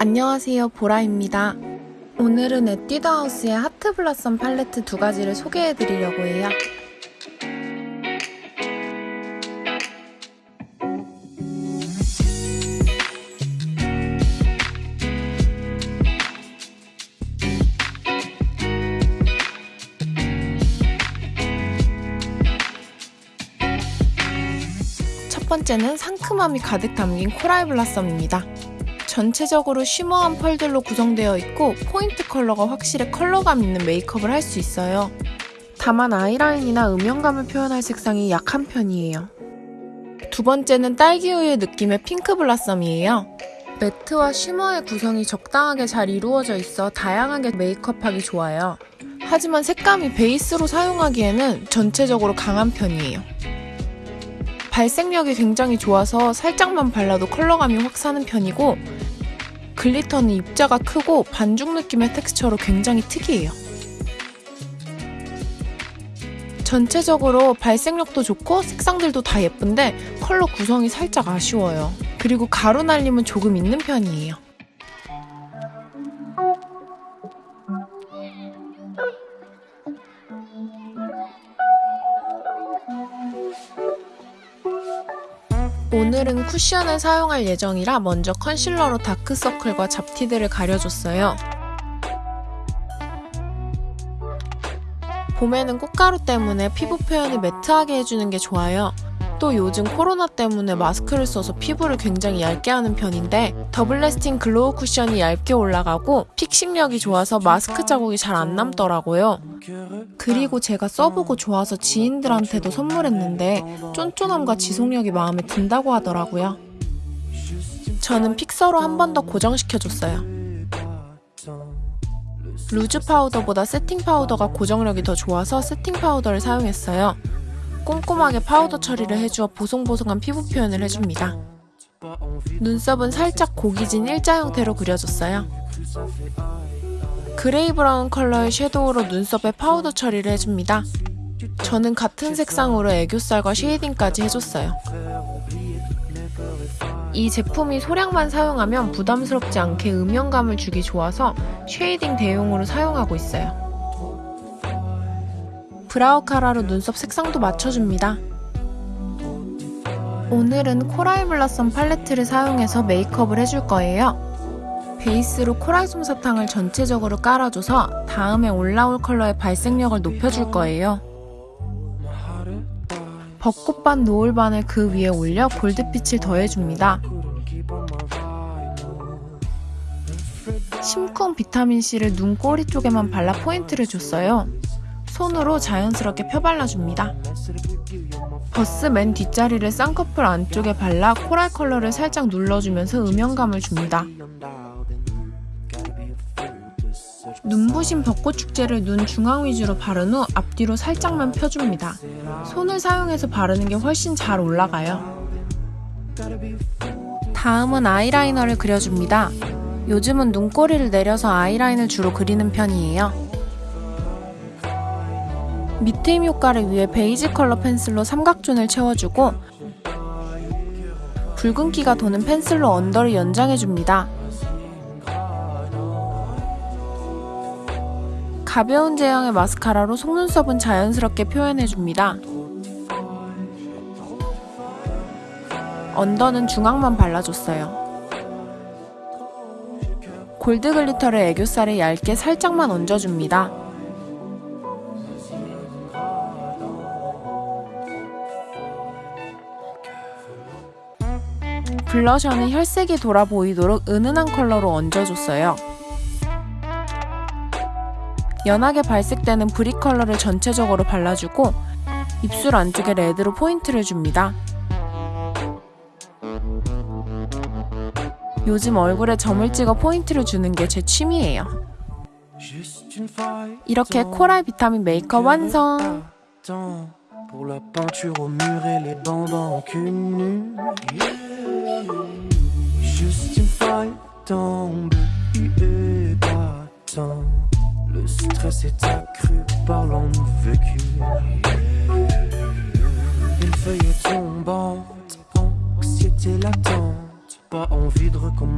안녕하세요 보라입니다. 오늘은 에뛰드하우스의 하트 블라썸 팔레트 두 가지를 소개해 드리려고 해요. 첫 번째는 상큼함이 가득 담긴 Coral Blossom입니다. 전체적으로 shimmer한 펄들로 구성되어 있고 포인트 컬러가 확실히 컬러감 있는 메이크업을 할 수 있어요. 다만 아이라인이나 음영감을 표현할 색상이 약한 편이에요. 두 번째는 딸기우유 느낌의 Pink Blossom이에요. 매트와 shimmer의 구성이 적당하게 잘 이루어져 있어 다양하게 메이크업하기 좋아요. 하지만 색감이 베이스로 사용하기에는 전체적으로 강한 편이에요. 발색력이 굉장히 좋아서 살짝만 발라도 컬러감이 확 사는 편이고 글리터는 입자가 크고 반죽 느낌의 텍스처로 굉장히 특이해요. 전체적으로 발색력도 좋고 색상들도 다 예쁜데 컬러 구성이 살짝 아쉬워요. 그리고 가루 날림은 조금 있는 편이에요. 오늘은 쿠션을 사용할 예정이라 먼저 컨실러로 다크서클과 잡티들을 가려줬어요. 봄에는 꽃가루 때문에 피부 표현을 매트하게 해주는 게 좋아요. 또 요즘 코로나 때문에 마스크를 써서 피부를 굉장히 얇게 하는 편인데 Double Lasting Glow 쿠션이 얇게 올라가고 fixing력이 좋아서 마스크 자국이 잘 안 남더라고요. 그리고 제가 써보고 좋아서 지인들한테도 선물했는데 쫀쫀함과 지속력이 마음에 든다고 하더라고요. 저는 fixer로 한 번 더 고정시켜줬어요. loose 파우더보다 세팅 파우더가 고정력이 더 좋아서 세팅 파우더를 사용했어요. 꼼꼼하게 파우더 처리를 해주어 보송보송한 피부 표현을 해줍니다. 눈썹은 살짝 각이 진 일자 형태로 그려줬어요. 그레이 브라운 컬러의 섀도우로 눈썹에 파우더 처리를 해줍니다. 저는 같은 색상으로 애교살과 shading까지 해줬어요. 이 제품이 소량만 사용하면 부담스럽지 않게 음영감을 주기 좋아서 shading 대용으로 사용하고 있어요. brow cara로 눈썹 색상도 맞춰줍니다. 오늘은 Coral Blossom 팔레트를 사용해서 메이크업을 해줄 거예요. 베이스로 코랄 솜사탕을 전체적으로 깔아줘서 다음에 올라올 컬러의 발색력을 높여줄 거예요. 벚꽃반 노을반을 그 위에 올려 골드빛을 더해줍니다. 심쿵 비타민C를 눈 꼬리 쪽에만 발라 포인트를 줬어요. 손으로 자연스럽게 펴발라줍니다. 버스 맨 뒷자리를 쌍꺼풀 안쪽에 발라 코랄 컬러를 살짝 눌러주면서 음영감을 줍니다. 눈부신 벚꽃 축제를 눈 중앙 위주로 바른 후 앞뒤로 살짝만 펴줍니다. 손을 사용해서 바르는 게 훨씬 잘 올라가요. 다음은 아이라이너를 그려줍니다. 요즘은 눈꼬리를 내려서 아이라인을 주로 그리는 편이에요. 밑트임 효과를 위해 베이지 컬러 펜슬로 삼각존을 채워주고 붉은기가 도는 펜슬로 언더를 연장해줍니다. 가벼운 제형의 마스카라로 속눈썹은 자연스럽게 표현해줍니다. 언더는 중앙만 발라줬어요. 골드 glitter를 애교살에 얇게 살짝만 얹어줍니다. 블러셔는 혈색이 돌아 보이도록 은은한 컬러로 얹어줬어요. 연하게 발색되는 brick 컬러를 전체적으로 발라주고 입술 안쪽에 레드로 포인트를 줍니다. 요즘 얼굴에 점을 찍어 포인트를 주는 게 제 취미예요. 이렇게 코랄 비타민 메이크업 완성! Tombe, et battant. Le stress est accru par l'envie vécu. Une feuille tombante, anxiété latente, pas envie de recommencer.